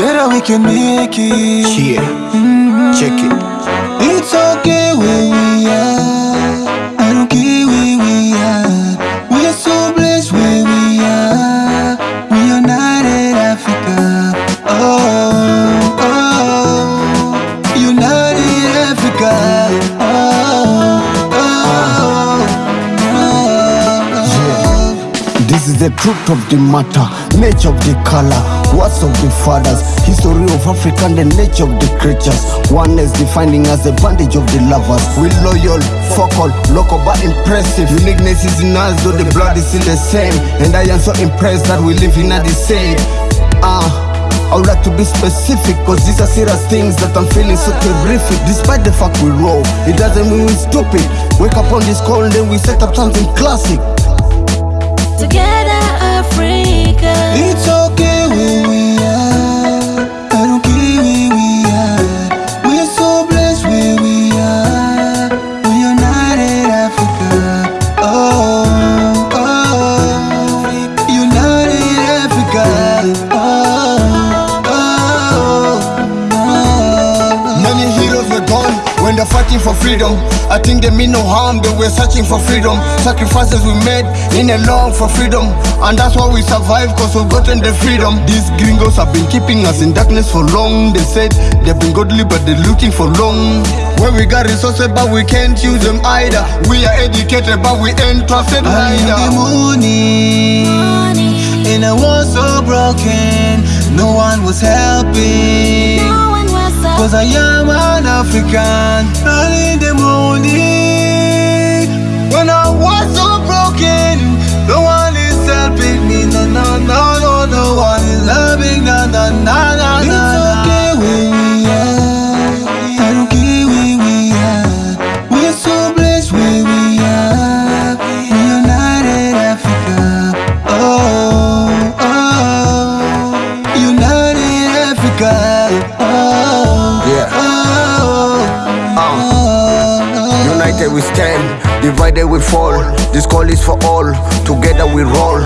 Together we can make it. Yeah, check it. The truth of the matter, nature of the color, words of the fathers, history of Africa and the nature of the creatures. Oneness defining us the bandage of the lovers. We loyal, focal, local but impressive. Uniqueness is in us, though the blood is still the same. And I am so impressed that we live in a the same. Ah. I would like to be specific Cause these are serious things that I'm feeling so terrific Despite the fact we roll, it doesn't mean we're stupid Wake up on this call and then we set up something classic when they're fighting for freedom. I think they mean no harm, they were searching for freedom. Sacrifices we made in a long for freedom. And that's why we survive, cause we've gotten the freedom. These gringos have been keeping us in darkness for long. They said they've been godly, but they're looking for long. When we got resources, but we can't use them either. We are educated, but we ain't trusted I am the either. morning, and I was so broken. No one was helping. Cause I am an African. Early in the morning stand, divided we fall. This call is for all, together we roll.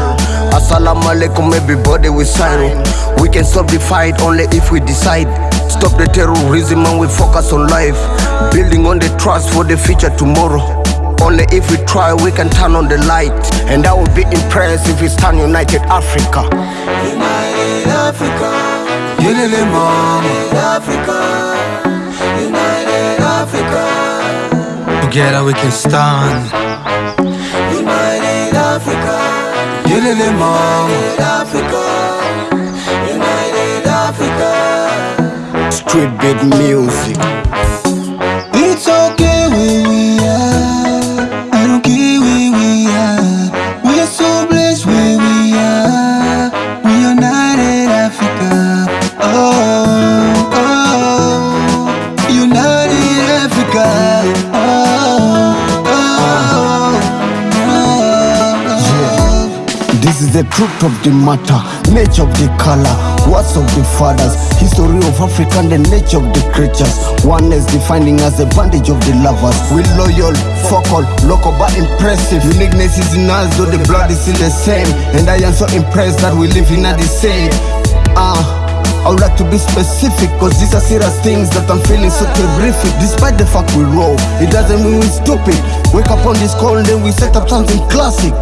Assalamu alaikum, everybody we sign. We can stop the fight only if we decide. Stop the terrorism and we focus on life. Building on the trust for the future tomorrow. Only if we try, we can turn on the light. And I will be impressed if we stand united Africa. United Africa, United Africa, Together we can stand. United Africa, United Africa, United Africa. Street beat music. Is the truth of the matter, nature of the color, words of the fathers, history of Africa and the nature of the creatures. Oneness defining us the bandage of the lovers. We loyal, focal, local but impressive. Uniqueness is in us, though the blood is still the same. And I am so impressed that we live in a the same. Ah. I would like to be specific Cause these are serious things that I'm feeling so terrific Despite the fact we roll, it doesn't mean we're stupid Wake up on this call and then we set up something classic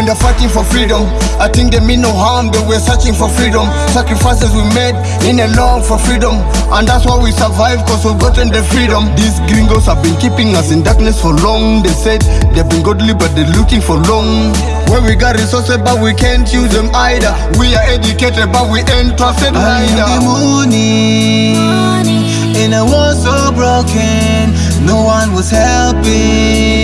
when they're fighting for freedom. I think they mean no harm, they were searching for freedom. Sacrifices we made in a long for freedom. And that's why we survive, cause we've gotten the freedom. These gringos have been keeping us in darkness for long. They said they've been godly, but they're looking for long. When we got resources, but we can't use them either. We are educated, but we ain't trusted neither. I am the either. morning, and I was so broken. No one was helping.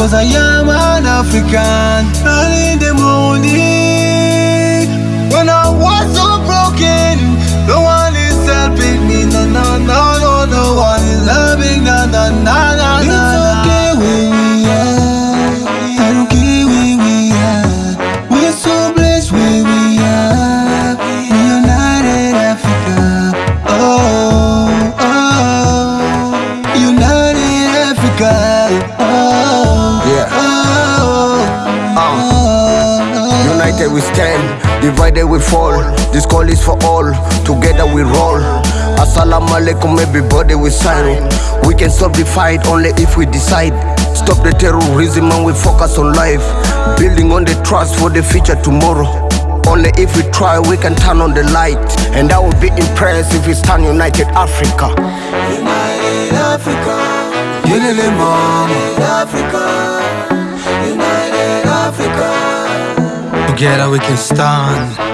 Cause I am an African. And in the morning When I was so broken No one is helping me. No, no, no, no, no one is helping No, no, no, no, no It's okay where we are I don't care where we are We are so blessed where we are We are United Africa. Oh, oh, oh. United Africa. Oh. We stand, divided we fall. This call is for all, together we roll. Assalamu alaikum, everybody we sign. We can stop the fight only if we decide. Stop the terrorism and we focus on life. Building on the trust for the future tomorrow. Only if we try, we can turn on the light. And I will be impressed if we stand united Africa. United Africa. United Mama. Africa. United Africa. Together we can stand.